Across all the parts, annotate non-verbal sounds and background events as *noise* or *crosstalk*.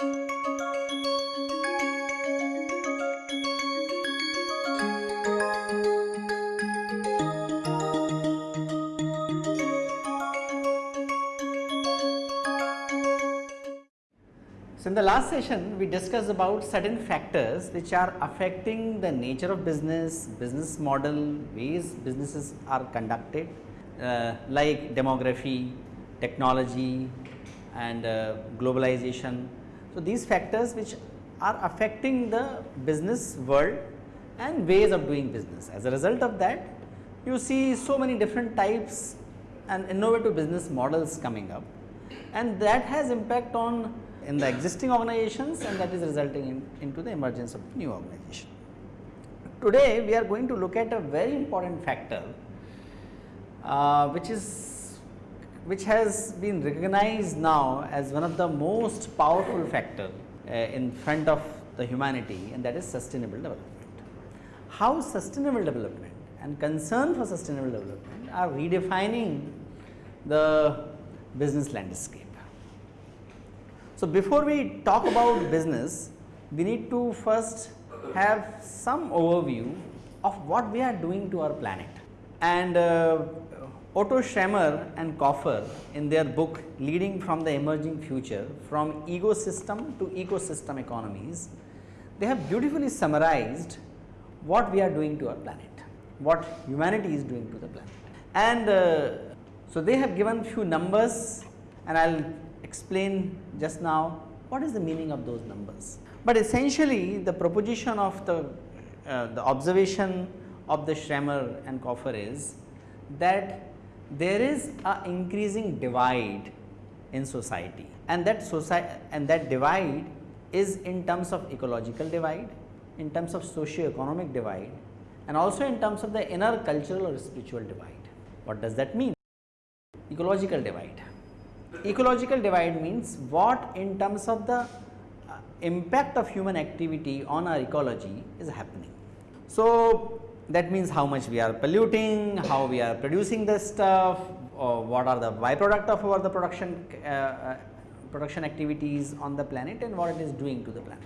So, in the last session we discussed about certain factors which are affecting the nature of business, business model, ways businesses are conducted uh, like demography, technology and uh, globalization. So, these factors which are affecting the business world and ways of doing business. As a result of that you see so many different types and innovative business models coming up and that has impact on in the existing organizations and that is resulting in, into the emergence of new organization. Today we are going to look at a very important factor uh, which is which has been recognized now as one of the most powerful factor uh, in front of the humanity and that is sustainable development. How sustainable development and concern for sustainable development are redefining the business landscape. So, before we talk about business, we need to first have some overview of what we are doing to our planet. And uh, Otto Scharmer and Kaufer in their book Leading from the Emerging Future from Egosystem to Ecosystem Economies, they have beautifully summarized what we are doing to our planet, what humanity is doing to the planet. And uh, so, they have given few numbers and I will explain just now what is the meaning of those numbers. But essentially the proposition of the, uh, the observation of the Scharmer and Kaufer is that there is a increasing divide in society and that society and that divide is in terms of ecological divide, in terms of socio-economic divide and also in terms of the inner cultural or spiritual divide. What does that mean? Ecological divide ecological divide means what in terms of the uh, impact of human activity on our ecology is happening. So, that means how much we are polluting, how we are producing the stuff, or what are the byproduct of our the production uh, uh, production activities on the planet and what it is doing to the planet.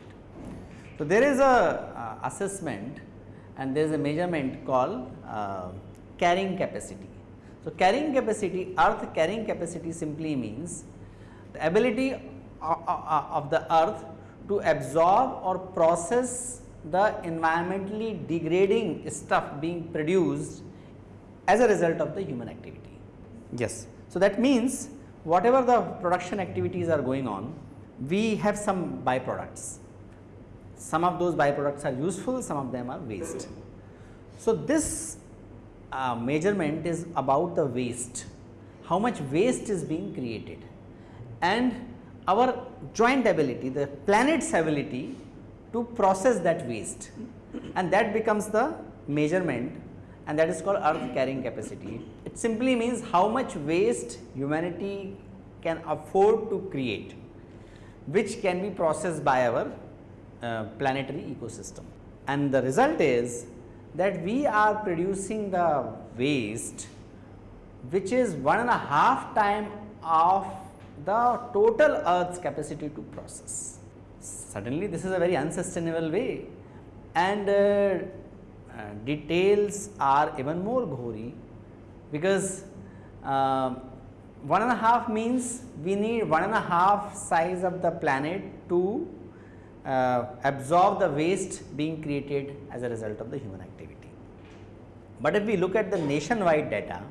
So, there is a uh, assessment and there is a measurement called uh, carrying capacity. So, carrying capacity earth carrying capacity simply means the ability of the earth to absorb or process the environmentally degrading stuff being produced as a result of the human activity. Yes. So, that means whatever the production activities are going on, we have some byproducts. Some of those byproducts are useful, some of them are waste. So, this uh, measurement is about the waste, how much waste is being created and our joint ability, the planet's ability to process that waste and that becomes the measurement and that is called earth carrying capacity. It simply means how much waste humanity can afford to create which can be processed by our uh, planetary ecosystem and the result is that we are producing the waste which is one and a half time of the total earth's capacity to process. Suddenly this is a very unsustainable way and uh, uh, details are even more gory because uh, one and a half means we need one and a half size of the planet to uh, absorb the waste being created as a result of the human activity. But if we look at the nationwide data,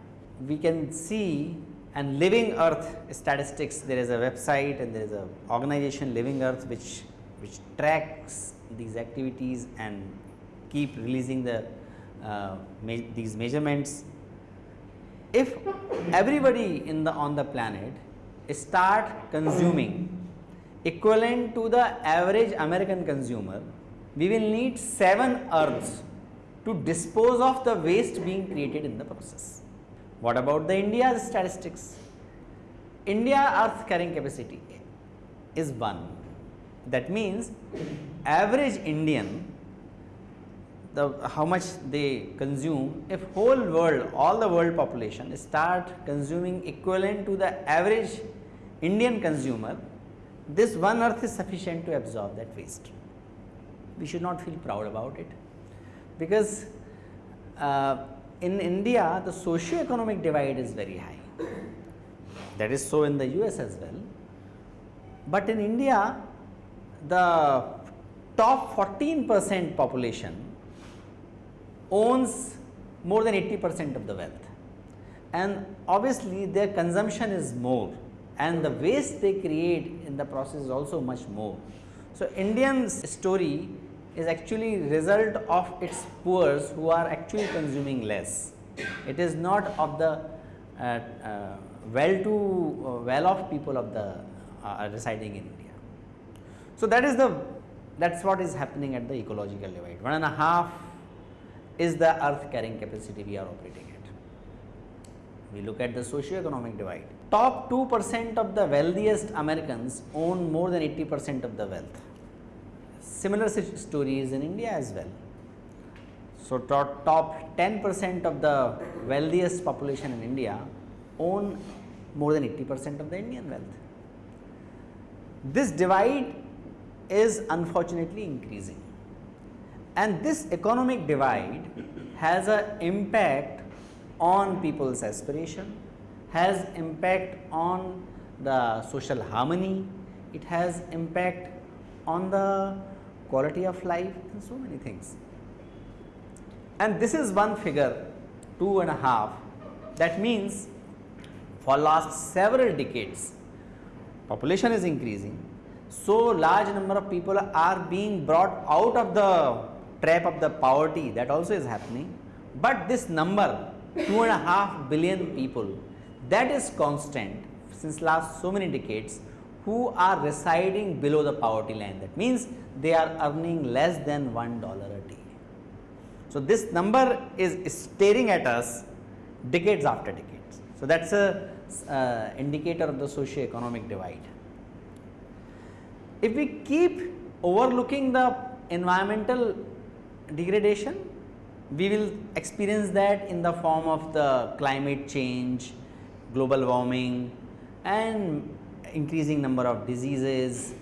we can see and living earth statistics there is a website and there is a organization living earth which which tracks these activities and keep releasing the uh, me these measurements if everybody in the on the planet start consuming equivalent to the average American consumer, we will need 7 earths to dispose of the waste being created in the process. What about the India's statistics? India earth carrying capacity is 1. That means, average Indian the how much they consume if whole world all the world population start consuming equivalent to the average Indian consumer this one earth is sufficient to absorb that waste. We should not feel proud about it because uh, in India the socio-economic divide is very high. That is so in the US as well. But in India the top 14 percent population owns more than 80 percent of the wealth and obviously their consumption is more and the waste they create in the process is also much more. So, Indian story is actually result of its poors who are actually consuming less. It is not of the uh, uh, well to uh, well off people of the uh, residing in India. So, that is the that is what is happening at the ecological divide. One and a half is the earth carrying capacity we are operating at. We look at the socio-economic divide. Top 2 percent of the wealthiest Americans own more than 80 percent of the wealth. Similar stories in India as well. So, top, top 10 percent of the wealthiest population in India own more than 80 percent of the Indian wealth. This divide is unfortunately increasing and this economic divide has an impact on people's aspiration, has impact on the social harmony, it has impact on the quality of life and so many things. And this is one figure two and a half. That means for last several decades population is increasing. So large number of people are being brought out of the trap of the poverty. That also is happening. But this number two and a half billion people that is constant since last so many decades who are residing below the poverty line that means they are earning less than one dollar a day. So, this number is staring at us decades after decades. So, that is a uh, indicator of the socio-economic divide. If we keep overlooking the environmental degradation, we will experience that in the form of the climate change, global warming and increasing number of diseases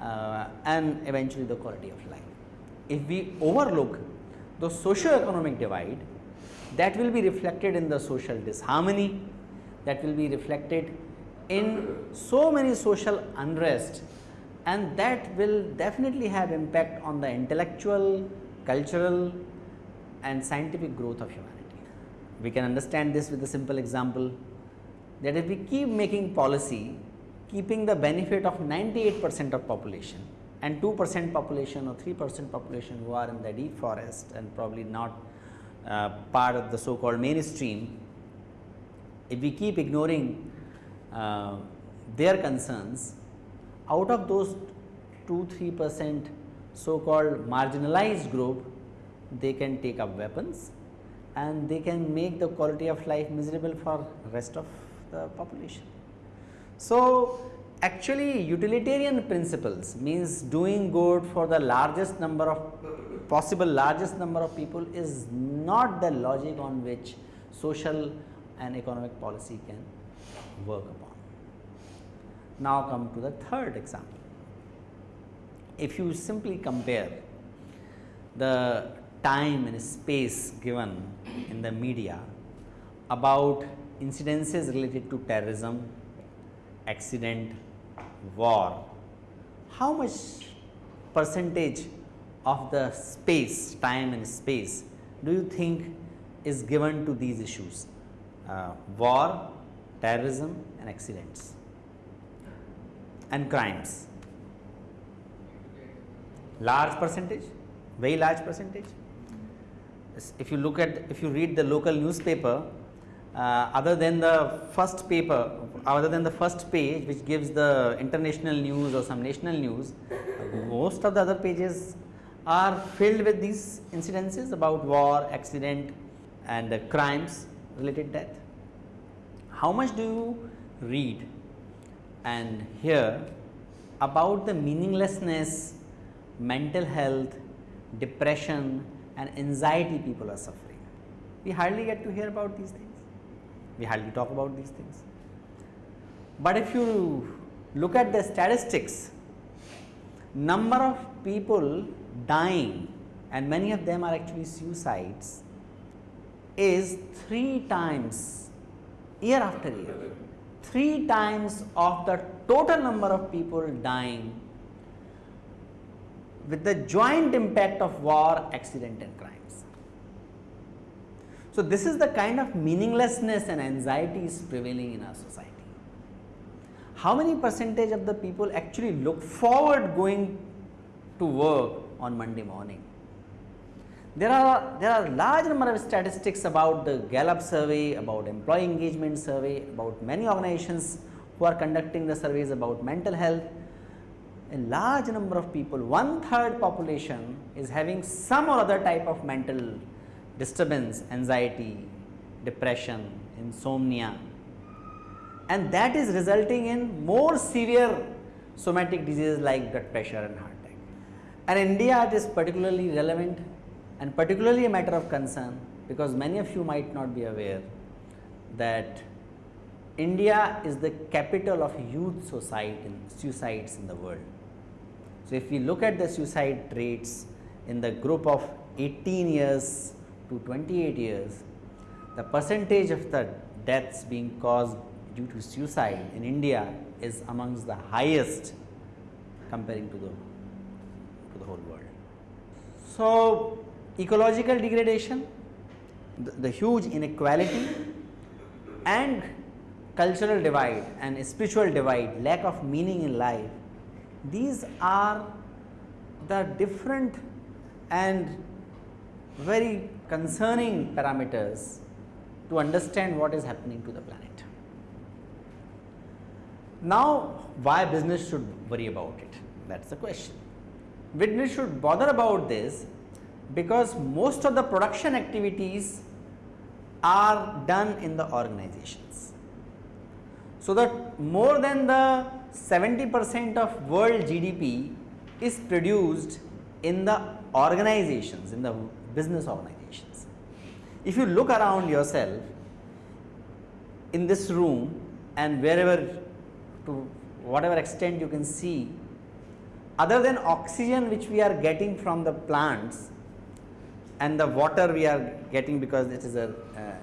uh, and eventually the quality of life. If we overlook the socio-economic divide that will be reflected in the social disharmony, that will be reflected in so many social unrest and that will definitely have impact on the intellectual, cultural and scientific growth of humanity. We can understand this with a simple example that if we keep making policy keeping the benefit of 98 percent of population and 2 percent population or 3 percent population who are in the deep forest and probably not uh, part of the so called mainstream, if we keep ignoring uh, their concerns out of those 2 3 percent so called marginalized group they can take up weapons and they can make the quality of life miserable for rest of the population. So, actually utilitarian principles means doing good for the largest number of possible largest number of people is not the logic on which social and economic policy can work upon. Now, come to the third example. If you simply compare the time and space given in the media about incidences related to terrorism, accident, war, how much percentage of the space, time and space do you think is given to these issues? Uh, war, terrorism and accidents and crimes. Large percentage, very large percentage. If you look at, if you read the local newspaper, uh, other than the first paper, other than the first page which gives the international news or some national news, most of the other pages are filled with these incidences about war, accident and uh, crimes related death. How much do you read and hear about the meaninglessness, mental health, depression and anxiety people are suffering. We hardly get to hear about these things, we hardly talk about these things. But if you look at the statistics, number of people dying and many of them are actually suicides is 3 times year after year, 3 times of the total number of people dying with the joint impact of war, accident and. So, this is the kind of meaninglessness and anxiety is prevailing in our society. How many percentage of the people actually look forward going to work on Monday morning? There are, there are large number of statistics about the Gallup survey, about employee engagement survey, about many organizations who are conducting the surveys about mental health a large number of people, one third population is having some or other type of mental disturbance, anxiety, depression, insomnia and that is resulting in more severe somatic diseases like blood pressure and heart attack. And India it is particularly relevant and particularly a matter of concern because many of you might not be aware that India is the capital of youth suicide in, suicides in the world. So, if we look at the suicide rates in the group of 18 years to 28 years, the percentage of the deaths being caused due to suicide in India is amongst the highest comparing to the to the whole world. So, ecological degradation, the, the huge inequality and cultural divide and spiritual divide, lack of meaning in life these are the different and very concerning parameters to understand what is happening to the planet. Now, why business should worry about it? That is the question. Business should bother about this because most of the production activities are done in the organizations. So, that more than the 70 percent of world GDP is produced in the organizations, in the business organizations. If you look around yourself in this room and wherever to whatever extent you can see, other than oxygen which we are getting from the plants and the water we are getting because it is a uh,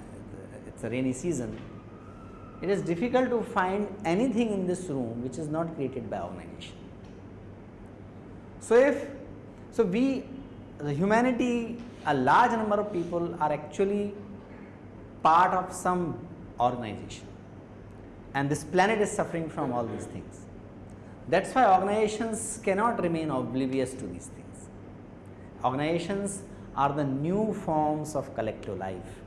it's a rainy season it is difficult to find anything in this room which is not created by organization. So, if so we the humanity a large number of people are actually part of some organization and this planet is suffering from all these things. That is why organizations cannot remain oblivious to these things. Organizations are the new forms of collective life.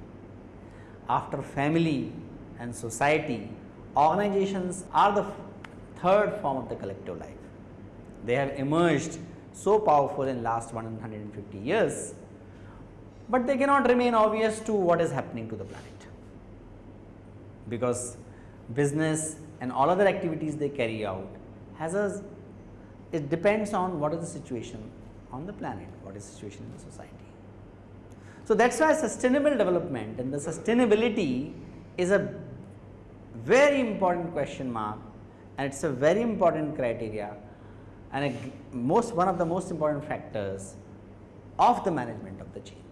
After family, and society, organizations are the third form of the collective life. They have emerged so powerful in the last 150 years, but they cannot remain obvious to what is happening to the planet, because business and all other activities they carry out has a it depends on what is the situation on the planet, what is the situation in the society. So, that is why sustainable development and the sustainability is a very important question mark and it is a very important criteria and a most one of the most important factors of the management of the change.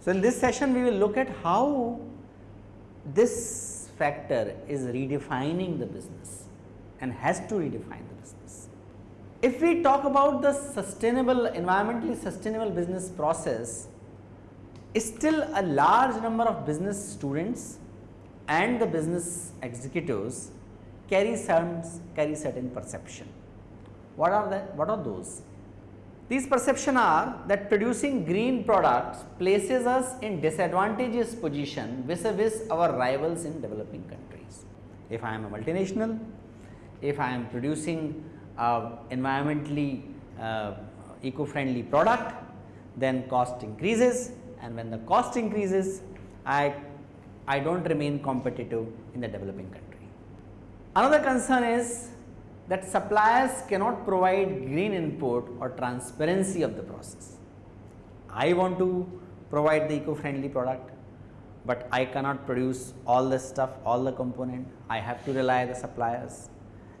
So, in this session we will look at how this factor is redefining the business and has to redefine the business. If we talk about the sustainable environmentally sustainable business process, still a large number of business students and the business executives carry certain, carry certain perception. What are that? What are those? These perception are that producing green products places us in disadvantageous position vis-a-vis -vis our rivals in developing countries. If I am a multinational, if I am producing uh, environmentally uh, eco-friendly product, then cost increases and when the cost increases, I, I do not remain competitive in the developing country. Another concern is that suppliers cannot provide green input or transparency of the process. I want to provide the eco-friendly product, but I cannot produce all the stuff, all the component, I have to rely the suppliers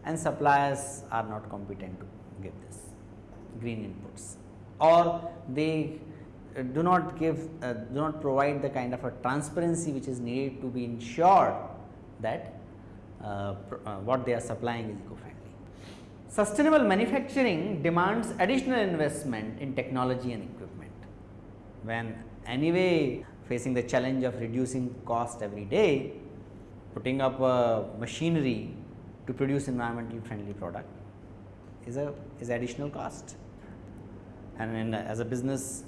and suppliers are not competent to give this green inputs or they uh, do not give uh, do not provide the kind of a transparency which is needed to be ensured that uh, uh what they are supplying is eco-friendly. Sustainable manufacturing demands additional investment in technology and equipment. When anyway facing the challenge of reducing cost every day, putting up a machinery to produce environmentally friendly product is a is additional cost and in, as a business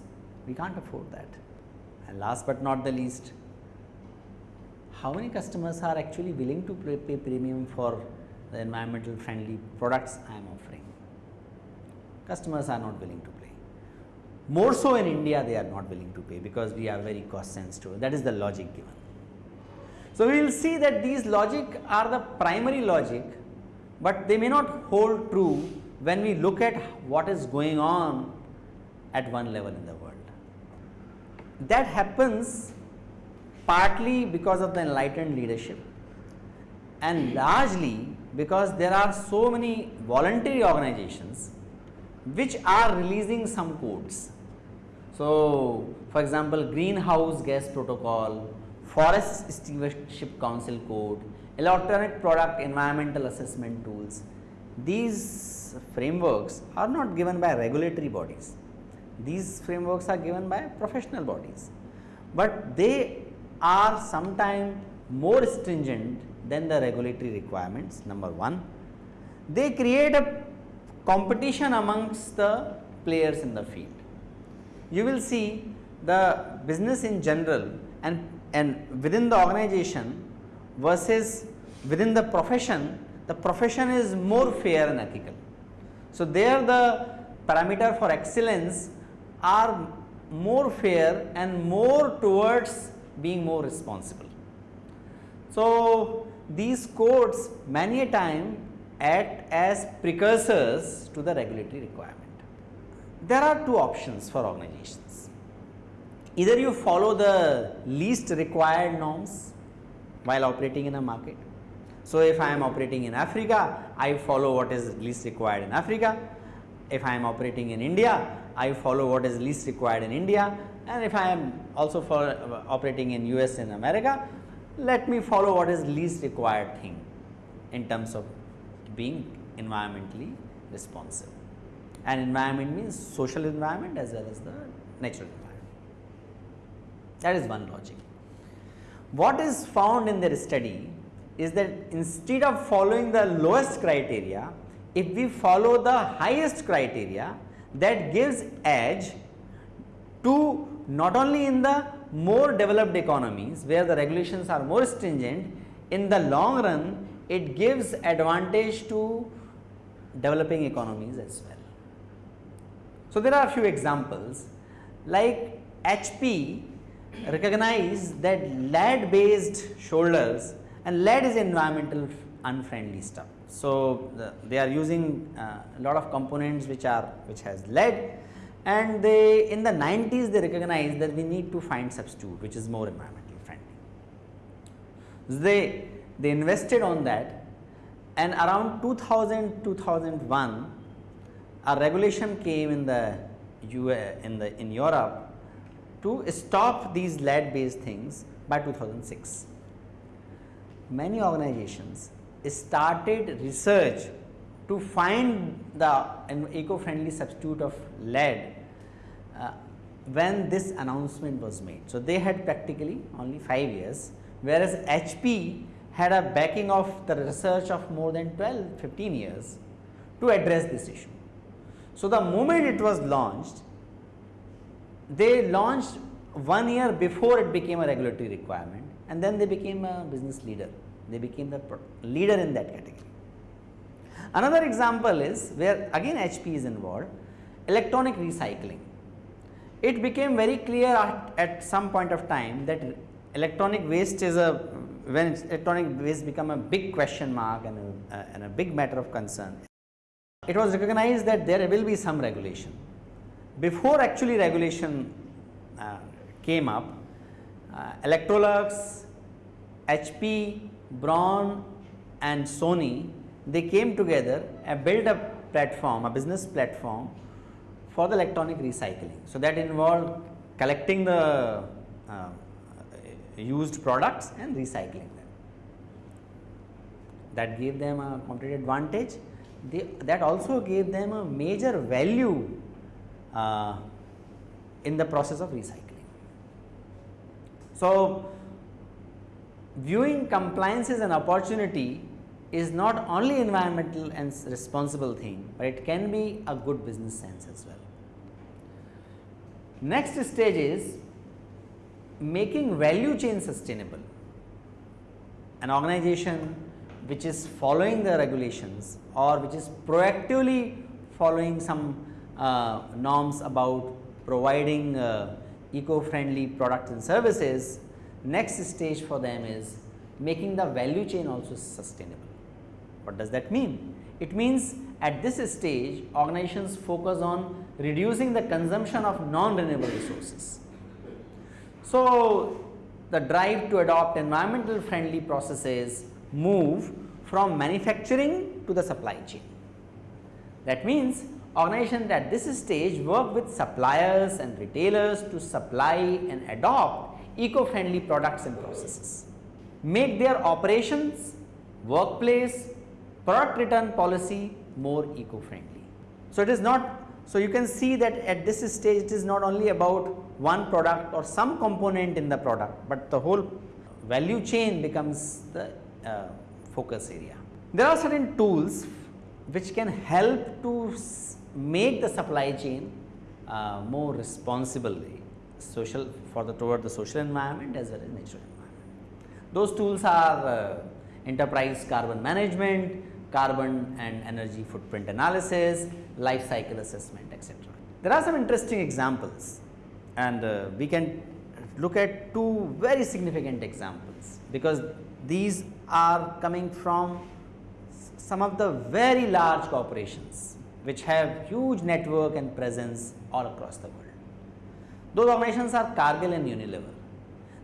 we can't afford that. And last but not the least, how many customers are actually willing to pay, pay premium for the environmental friendly products I am offering. Customers are not willing to pay. More so in India they are not willing to pay because we are very cost sensitive that is the logic given. So, we will see that these logic are the primary logic, but they may not hold true when we look at what is going on at one level in the world. That happens partly because of the enlightened leadership and largely because there are so many voluntary organizations which are releasing some codes. So, for example, greenhouse gas protocol, forest stewardship council code, electronic product environmental assessment tools. These frameworks are not given by regulatory bodies. These frameworks are given by professional bodies, but they are sometimes more stringent than the regulatory requirements number 1. They create a competition amongst the players in the field. You will see the business in general and, and within the organization versus within the profession, the profession is more fair and ethical. So, there the parameter for excellence are more fair and more towards being more responsible. So, these codes many a time act as precursors to the regulatory requirement. There are two options for organizations. Either you follow the least required norms while operating in a market. So, if I am operating in Africa, I follow what is least required in Africa. If I am operating in India, I follow what is least required in India and if I am also for operating in US and America, let me follow what is least required thing in terms of being environmentally responsive. And environment means social environment as well as the natural environment. That is one logic. What is found in their study is that instead of following the lowest criteria, if we follow the highest criteria that gives edge to not only in the more developed economies where the regulations are more stringent, in the long run it gives advantage to developing economies as well. So, there are a few examples like HP recognize that lead based solders and lead is environmental unfriendly stuff. So, the, they are using uh, a lot of components which are which has lead and they in the 90s they recognized that we need to find substitute which is more environmentally friendly. They, they invested on that and around 2000 2001 a regulation came in the US, in the in Europe to stop these lead based things by 2006. Many organizations started research to find the eco-friendly substitute of lead uh, when this announcement was made. So, they had practically only 5 years whereas HP had a backing of the research of more than 12 15 years to address this issue. So, the moment it was launched they launched one year before it became a regulatory requirement and then they became a business leader they became the leader in that category. Another example is where again HP is involved electronic recycling. It became very clear at, at some point of time that electronic waste is a when electronic waste become a big question mark and a, uh, and a big matter of concern. It was recognized that there will be some regulation. Before actually regulation uh, came up, uh, Electrolux, HP, Braun and Sony they came together and built a platform, a business platform for the electronic recycling. So, that involved collecting the uh, used products and recycling them. That gave them a competitive advantage. They, that also gave them a major value uh, in the process of recycling. So, viewing compliance as an opportunity is not only environmental and responsible thing, but it can be a good business sense as well. Next stage is making value chain sustainable. An organization which is following the regulations or which is proactively following some uh, norms about providing uh, eco-friendly products and services, next stage for them is making the value chain also sustainable. What does that mean? It means at this stage organizations focus on reducing the consumption of non-renewable resources. So, the drive to adopt environmental friendly processes move from manufacturing to the supply chain. That means organizations at this stage work with suppliers and retailers to supply and adopt eco-friendly products and processes, make their operations, workplace, product return policy more eco-friendly. So, it is not so you can see that at this stage it is not only about one product or some component in the product, but the whole value chain becomes the uh, focus area. There are certain tools which can help to make the supply chain uh, more responsible social for the toward the social environment as well as natural environment. Those tools are uh, enterprise carbon management, carbon and energy footprint analysis, life cycle assessment etc. There are some interesting examples and uh, we can look at two very significant examples because these are coming from some of the very large corporations which have huge network and presence all across the world. Those organizations are Cargill and Unilever.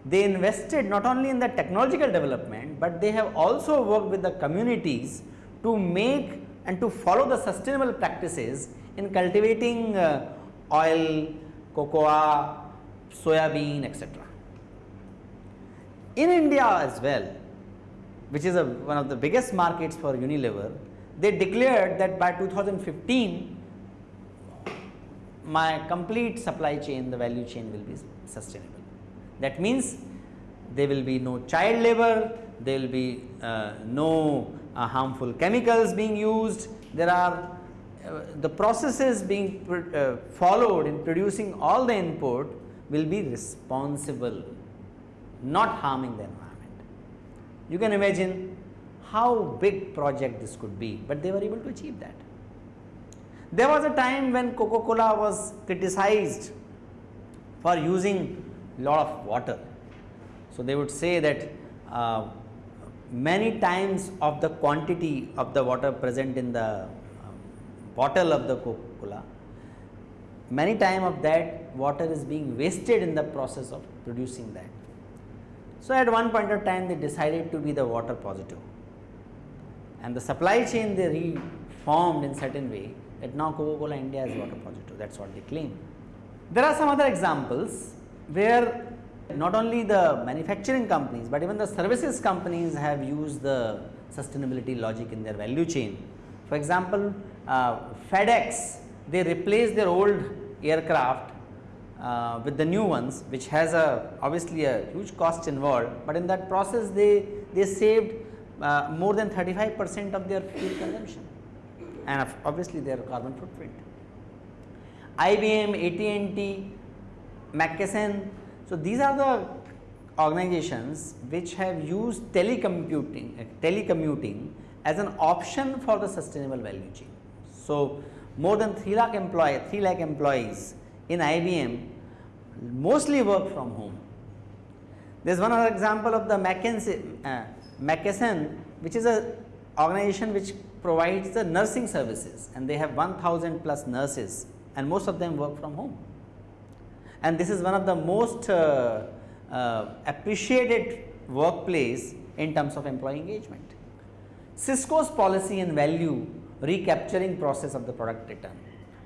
They invested not only in the technological development, but they have also worked with the communities to make and to follow the sustainable practices in cultivating uh, oil, cocoa, soya bean etc. In India as well, which is a, one of the biggest markets for Unilever, they declared that by 2015 my complete supply chain, the value chain will be sustainable. That means there will be no child labor, there will be uh, no uh, harmful chemicals being used, there are uh, the processes being uh, followed in producing all the input will be responsible, not harming the environment. You can imagine how big project this could be, but they were able to achieve that. There was a time when Coca-Cola was criticized for using a lot of water. So, they would say that uh, many times of the quantity of the water present in the um, bottle of the Coca-Cola, many time of that water is being wasted in the process of producing that. So, at one point of time they decided to be the water positive and the supply chain they reformed in certain way that now Coca-Cola India is water positive that is what they claim. There are some other examples where not only the manufacturing companies, but even the services companies have used the sustainability logic in their value chain. For example, uh, FedEx they replaced their old aircraft uh, with the new ones which has a obviously a huge cost involved, but in that process they, they saved uh, more than 35 percent of their fuel consumption and obviously their carbon footprint. IBM, AT&T, McKesson, so these are the organizations which have used telecommuting, uh, telecommuting as an option for the sustainable value chain. So, more than 3 lakh employee, 3 lakh employees in IBM mostly work from home. There is one other example of the McKinsey, uh, McKesson which is a organization which provides the nursing services and they have 1000 plus nurses and most of them work from home. And this is one of the most uh, uh, appreciated workplace in terms of employee engagement. Cisco's policy and value recapturing process of the product return.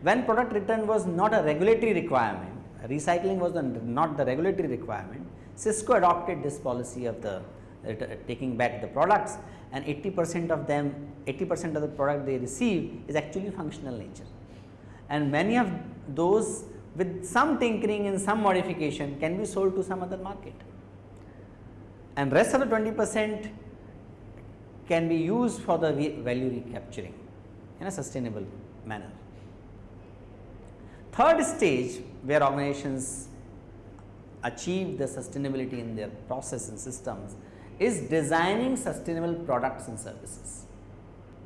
When product return was not a regulatory requirement, recycling was the, not the regulatory requirement, Cisco adopted this policy of the uh, taking back the products and 80 percent of them 80 percent of the product they receive is actually functional nature and many of those with some tinkering and some modification can be sold to some other market and rest of the 20 percent can be used for the value recapturing in a sustainable manner. Third stage where organizations achieve the sustainability in their process and systems is designing sustainable products and services.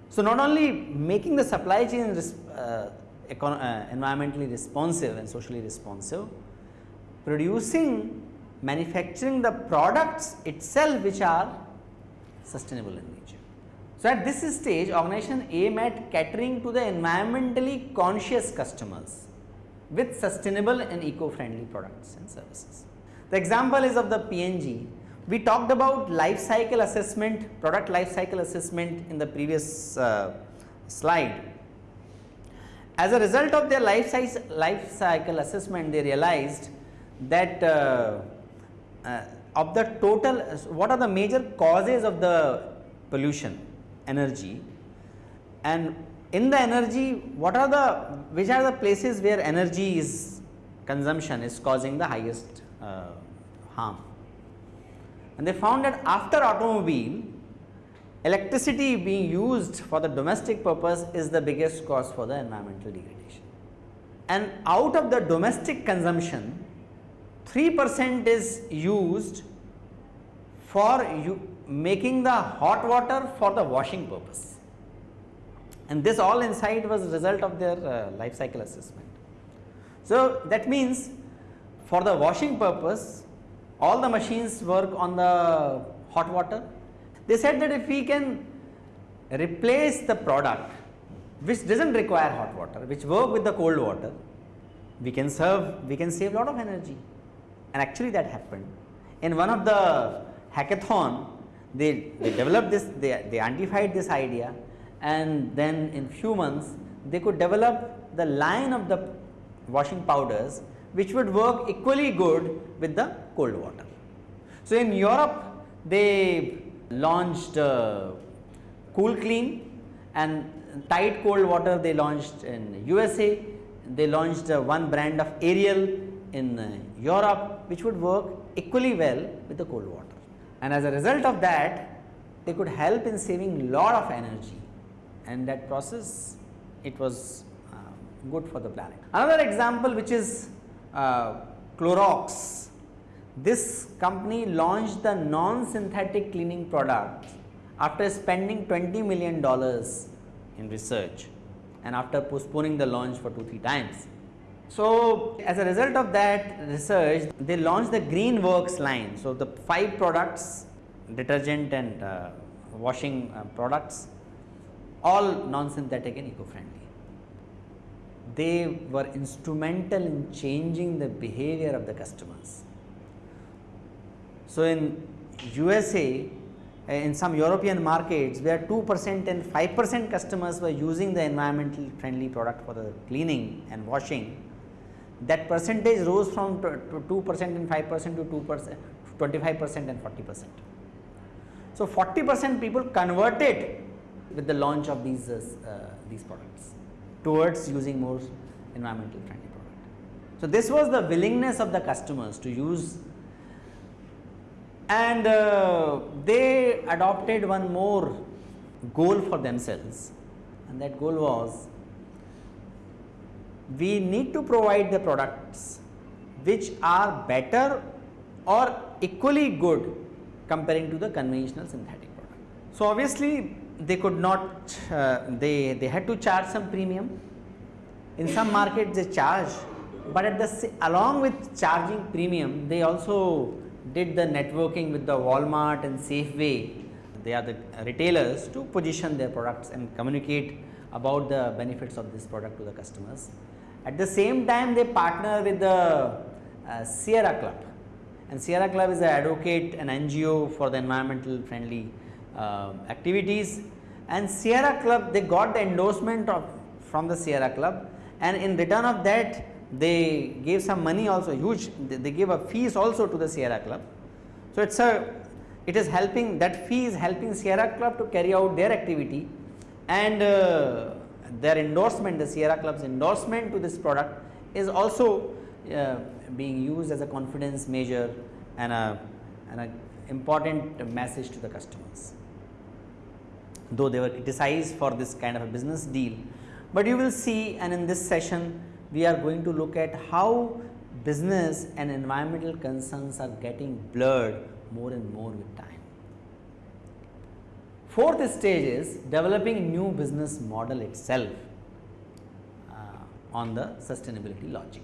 So, not only making the supply chain uh, environmentally responsive and socially responsive, producing manufacturing the products itself which are sustainable in nature. So, at this stage organization aim at catering to the environmentally conscious customers with sustainable and eco-friendly products and services. The example is of the P&G. We talked about life cycle assessment, product life cycle assessment in the previous uh, slide. As a result of their life, size, life cycle assessment, they realized that uh, uh, of the total, what are the major causes of the pollution, energy and in the energy, what are the, which are the places where energy is consumption is causing the highest uh, harm. And they found that after automobile, electricity being used for the domestic purpose is the biggest cause for the environmental degradation. And out of the domestic consumption, 3 percent is used for making the hot water for the washing purpose. And this all inside was a result of their uh, life cycle assessment. So, that means for the washing purpose all the machines work on the hot water. They said that if we can replace the product which does not require hot water, which work with the cold water, we can serve, we can save a lot of energy and actually that happened. In one of the hackathon, they, they developed this, they, they identified this idea and then in few months they could develop the line of the washing powders which would work equally good with the cold water. So, in Europe they launched uh, Cool Clean and Tide cold water they launched in USA, they launched uh, one brand of Ariel in uh, Europe which would work equally well with the cold water. And as a result of that they could help in saving lot of energy and that process it was uh, good for the planet. Another example which is uh, Clorox, this company launched the non-synthetic cleaning product after spending 20 million dollars in research and after postponing the launch for 2-3 times. So, as a result of that research, they launched the Green Works line. So, the 5 products detergent and uh, washing uh, products all non-synthetic and eco-friendly they were instrumental in changing the behavior of the customers. So, in USA in some European markets where 2 percent and 5 percent customers were using the environmental friendly product for the cleaning and washing, that percentage rose from 2 percent and 5 percent to 2 percent, 25 percent and 40 percent. So, 40 percent people converted with the launch of these, uh, these products towards using more environmental friendly product. So, this was the willingness of the customers to use and uh, they adopted one more goal for themselves and that goal was we need to provide the products which are better or equally good comparing to the conventional synthetic product. So, obviously they could not uh, they they had to charge some premium in some markets they charge but at the along with charging premium they also did the networking with the Walmart and Safeway they are the retailers to position their products and communicate about the benefits of this product to the customers. At the same time they partner with the uh, Sierra Club. And Sierra Club is an advocate an NGO for the environmental friendly uh, activities. And Sierra Club they got the endorsement of from the Sierra Club. And in return of that they gave some money also huge they, gave a fees also to the Sierra Club. So, it is a it is helping that fee is helping Sierra Club to carry out their activity and uh, their endorsement the Sierra Club's endorsement to this product is also uh, being used as a confidence measure and a, and a important message to the customers. Though they were criticized for this kind of a business deal, but you will see and in this session we are going to look at how business and environmental concerns are getting blurred more and more with time. Fourth stage is developing new business model itself uh, on the sustainability logic.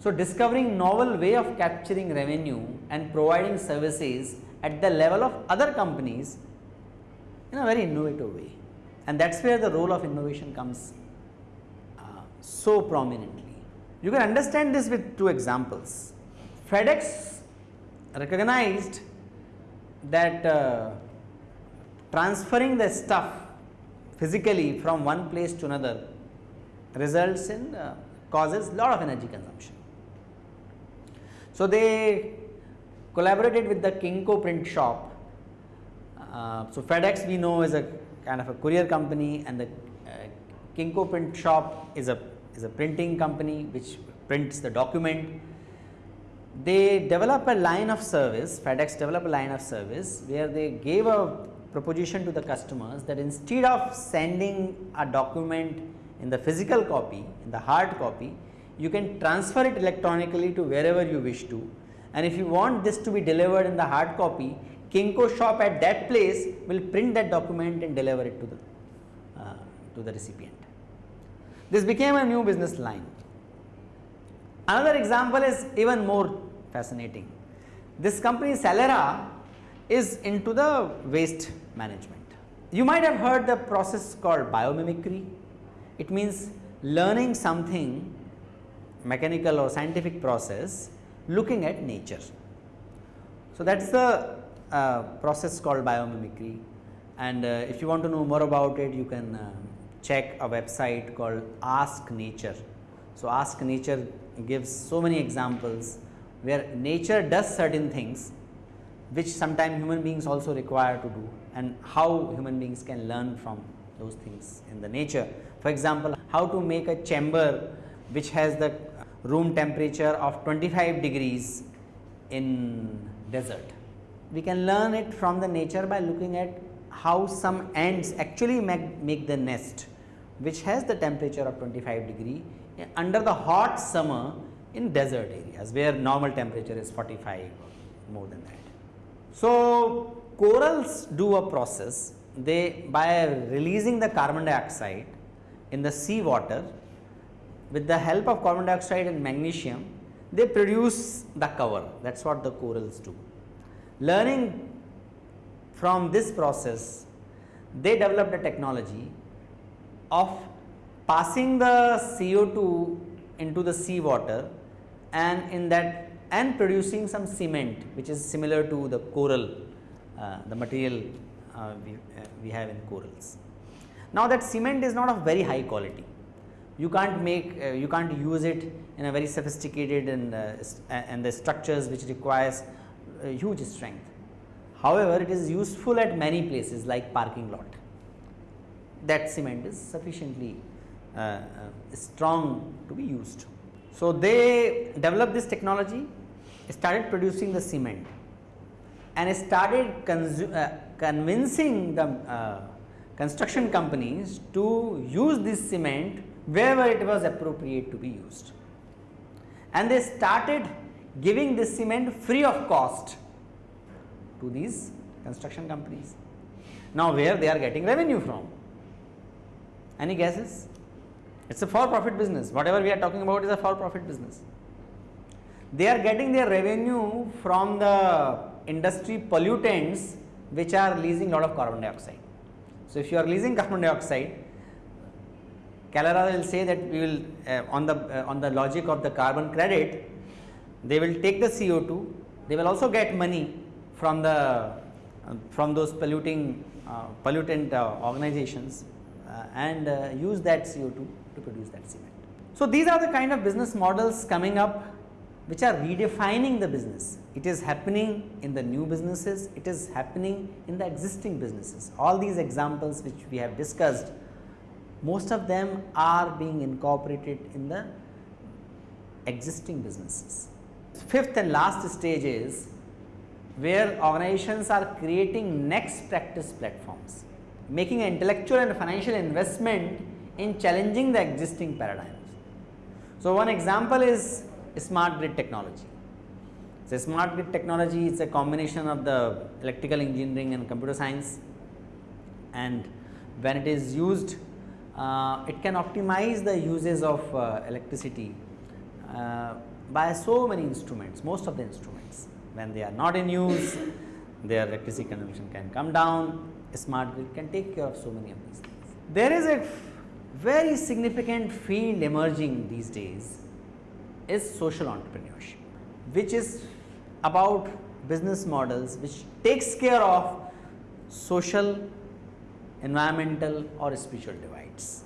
So, discovering novel way of capturing revenue and providing services at the level of other companies in a very innovative way and that is where the role of innovation comes so prominently. You can understand this with two examples. FedEx recognized that uh, transferring the stuff physically from one place to another results in uh, causes lot of energy consumption. So, they collaborated with the Kinko print shop. Uh, so, FedEx we know is a kind of a courier company and the uh, Kinko print shop is a is a printing company which prints the document. They develop a line of service, FedEx develop a line of service where they gave a proposition to the customers that instead of sending a document in the physical copy, in the hard copy, you can transfer it electronically to wherever you wish to and if you want this to be delivered in the hard copy, Kinko shop at that place will print that document and deliver it to the, uh, to the recipient. This became a new business line. Another example is even more fascinating. This company Calera is into the waste management. You might have heard the process called biomimicry. It means learning something mechanical or scientific process looking at nature. So, that is the uh, process called biomimicry and uh, if you want to know more about it you can uh, check a website called Ask Nature. So, Ask Nature gives so many examples where nature does certain things which sometimes human beings also require to do and how human beings can learn from those things in the nature. For example, how to make a chamber which has the room temperature of 25 degrees in desert. We can learn it from the nature by looking at how some ants actually make, make the nest which has the temperature of 25 degree eh, under the hot summer in desert areas where normal temperature is 45 more than that. So, corals do a process they by releasing the carbon dioxide in the sea water with the help of carbon dioxide and magnesium they produce the cover that is what the corals do. Learning from this process they developed a technology of passing the CO2 into the sea water and in that and producing some cement which is similar to the coral uh, the material uh, we, uh, we have in corals. Now that cement is not of very high quality you can't make uh, you can't use it in a very sophisticated and uh, and the structures which requires uh, huge strength. However, it is useful at many places like parking lot that cement is sufficiently uh, uh, strong to be used. So, they developed this technology started producing the cement and started uh, convincing the construction companies to use this cement wherever it was appropriate to be used. And they started giving this cement free of cost to these construction companies. Now, where they are getting revenue from? Any guesses? It is a for profit business, whatever we are talking about is a for profit business. They are getting their revenue from the industry pollutants which are releasing a lot of carbon dioxide. So, if you are releasing carbon dioxide, Calera will say that we will uh, on the uh, on the logic of the carbon credit, they will take the CO2, they will also get money from the uh, from those polluting uh, pollutant uh, organizations and uh, use that CO2 to produce that cement. So, these are the kind of business models coming up which are redefining the business. It is happening in the new businesses, it is happening in the existing businesses. All these examples which we have discussed, most of them are being incorporated in the existing businesses. Fifth and last stage is where organizations are creating next practice platforms, making an intellectual and financial investment in challenging the existing paradigms. So, one example is smart grid technology. So, smart grid technology is a combination of the electrical engineering and computer science and when it is used uh, it can optimize the uses of uh, electricity uh, by so many instruments, most of the instruments. When they are not in use, *coughs* their electricity consumption can come down, smart grid can take care of so many of these things. There is a very significant field emerging these days is social entrepreneurship, which is about business models which takes care of social, environmental or spiritual divides.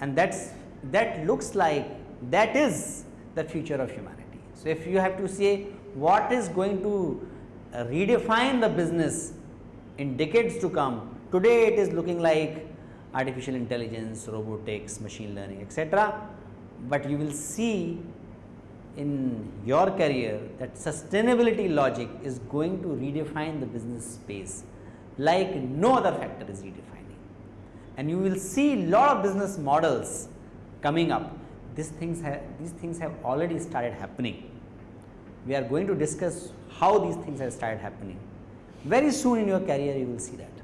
And that's that looks like that is the future of humanity. So, if you have to say what is going to redefine the business in decades to come, today it is looking like artificial intelligence, robotics, machine learning etc but you will see in your career that sustainability logic is going to redefine the business space like no other factor is redefining. And you will see a lot of business models coming up. These things, have, these things have already started happening. We are going to discuss how these things have started happening. Very soon in your career you will see that.